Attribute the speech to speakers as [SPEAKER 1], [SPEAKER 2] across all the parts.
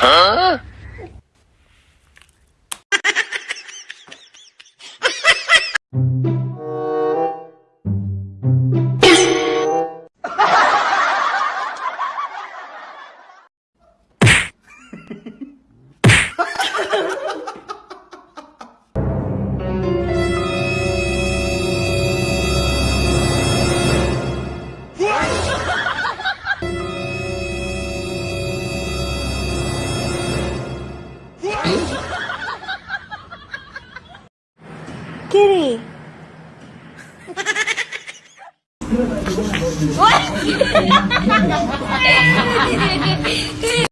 [SPEAKER 1] 嗯 kitty. what?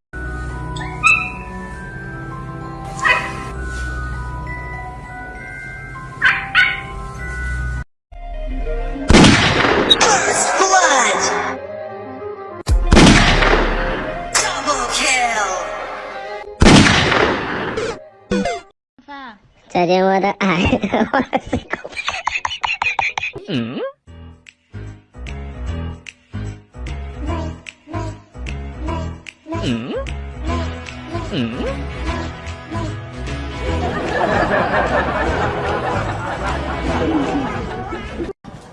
[SPEAKER 2] 再见我的爱，我的心口。
[SPEAKER 3] 嗯？嗯？嗯？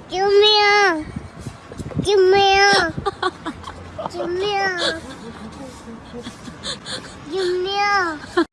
[SPEAKER 2] 救命！救命！救命！救命！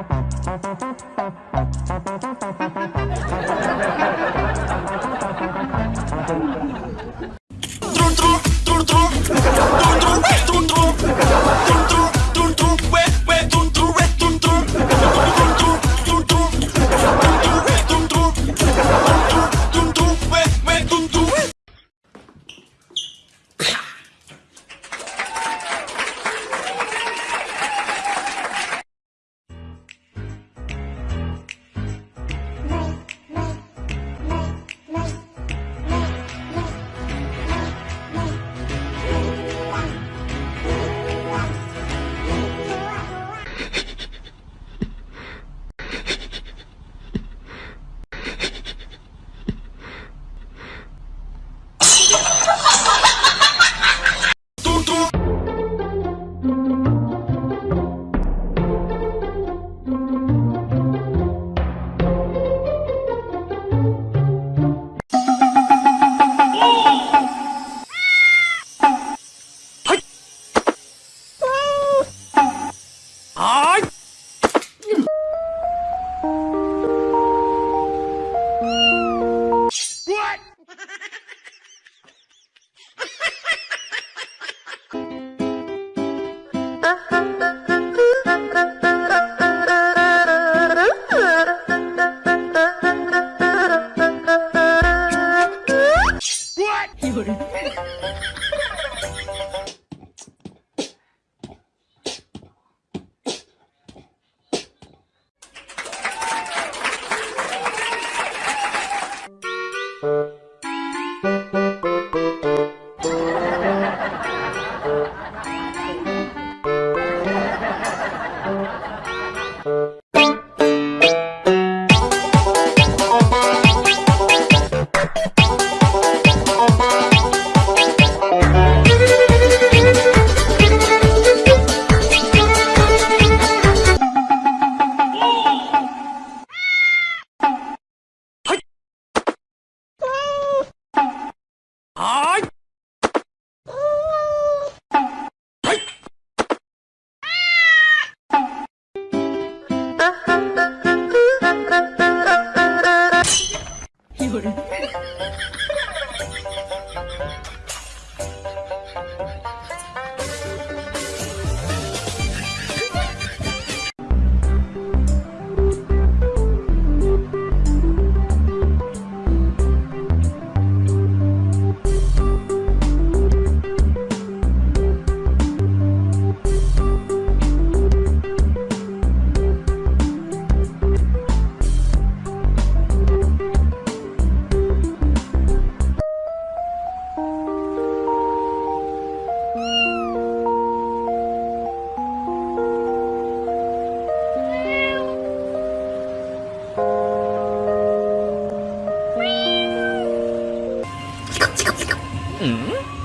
[SPEAKER 2] What? はい嗯。